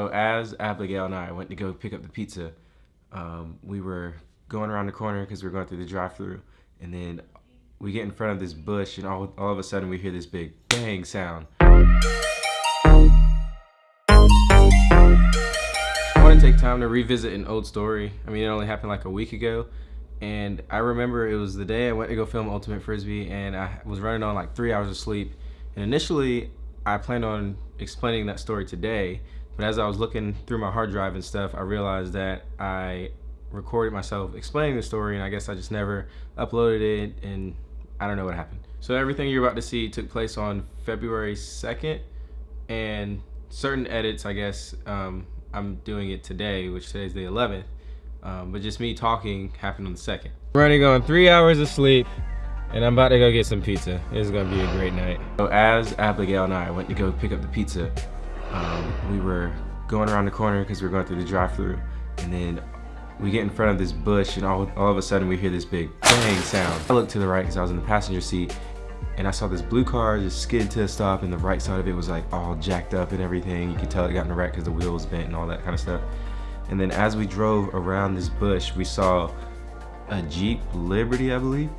So as Abigail and I went to go pick up the pizza, um, we were going around the corner because we were going through the drive-through, and then we get in front of this bush, and all, all of a sudden we hear this big bang sound. I want to take time to revisit an old story. I mean, it only happened like a week ago, and I remember it was the day I went to go film Ultimate Frisbee, and I was running on like three hours of sleep. And initially, I planned on explaining that story today, but as I was looking through my hard drive and stuff, I realized that I recorded myself explaining the story and I guess I just never uploaded it and I don't know what happened. So everything you're about to see took place on February 2nd and certain edits, I guess, um, I'm doing it today, which today's the 11th. Um, but just me talking happened on the 2nd. Running on three hours of sleep and I'm about to go get some pizza. It's gonna be a great night. So as Abigail and I went to go pick up the pizza, um, we were going around the corner because we were going through the drive-through and then we get in front of this bush and all, all of a sudden we hear this big bang sound. I looked to the right because I was in the passenger seat and I saw this blue car just skid to a stop and the right side of it was like all jacked up and everything. You could tell it got in a wreck because the wheel was bent and all that kind of stuff. And then as we drove around this bush, we saw a Jeep Liberty, I believe,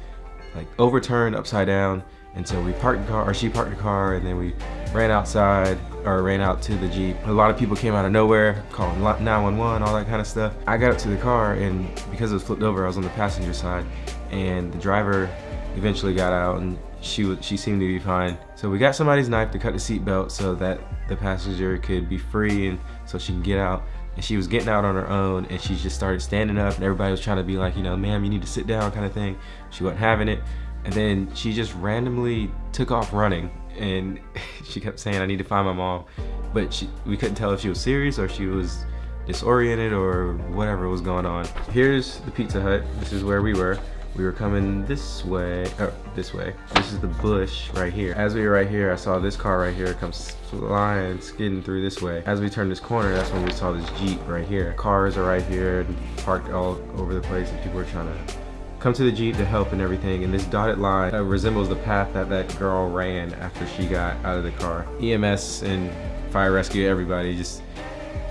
like overturned upside down and so we parked the car, or she parked the car, and then we ran outside, or ran out to the Jeep. A lot of people came out of nowhere, calling 911, all that kind of stuff. I got up to the car, and because it was flipped over, I was on the passenger side, and the driver eventually got out, and she she seemed to be fine. So we got somebody's knife to cut the seatbelt so that the passenger could be free, and so she can get out and she was getting out on her own and she just started standing up and everybody was trying to be like you know ma'am you need to sit down kind of thing she wasn't having it and then she just randomly took off running and she kept saying, I need to find my mom. But she, we couldn't tell if she was serious or she was disoriented or whatever was going on. Here's the Pizza Hut. This is where we were. We were coming this way, or this way. This is the bush right here. As we were right here, I saw this car right here come flying, skidding through this way. As we turned this corner, that's when we saw this Jeep right here. Cars are right here, parked all over the place, and people are trying to come to the Jeep to help and everything, and this dotted line uh, resembles the path that that girl ran after she got out of the car. EMS and fire rescue, everybody just,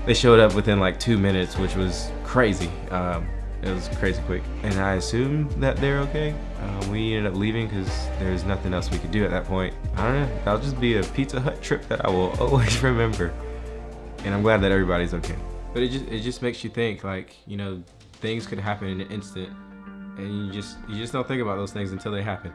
they showed up within like two minutes, which was crazy. Um, it was crazy quick. And I assume that they're okay. Um, we ended up leaving because there's nothing else we could do at that point. I don't know, that'll just be a Pizza Hut trip that I will always remember. And I'm glad that everybody's okay. But it just, it just makes you think like, you know, things could happen in an instant and you just you just don't think about those things until they happen.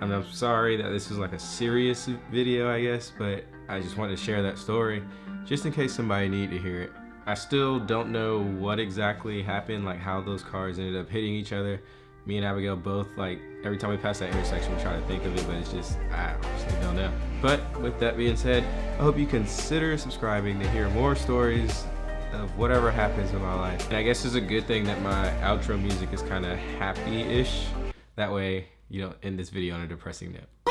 And I'm sorry that this is like a serious video, I guess, but I just wanted to share that story just in case somebody needed to hear it. I still don't know what exactly happened, like how those cars ended up hitting each other. Me and Abigail both, like, every time we pass that intersection, we try to think of it, but it's just, I honestly don't know. But with that being said, I hope you consider subscribing to hear more stories of whatever happens in my life. And I guess it's a good thing that my outro music is kind of happy-ish. That way you don't end this video on a depressing note.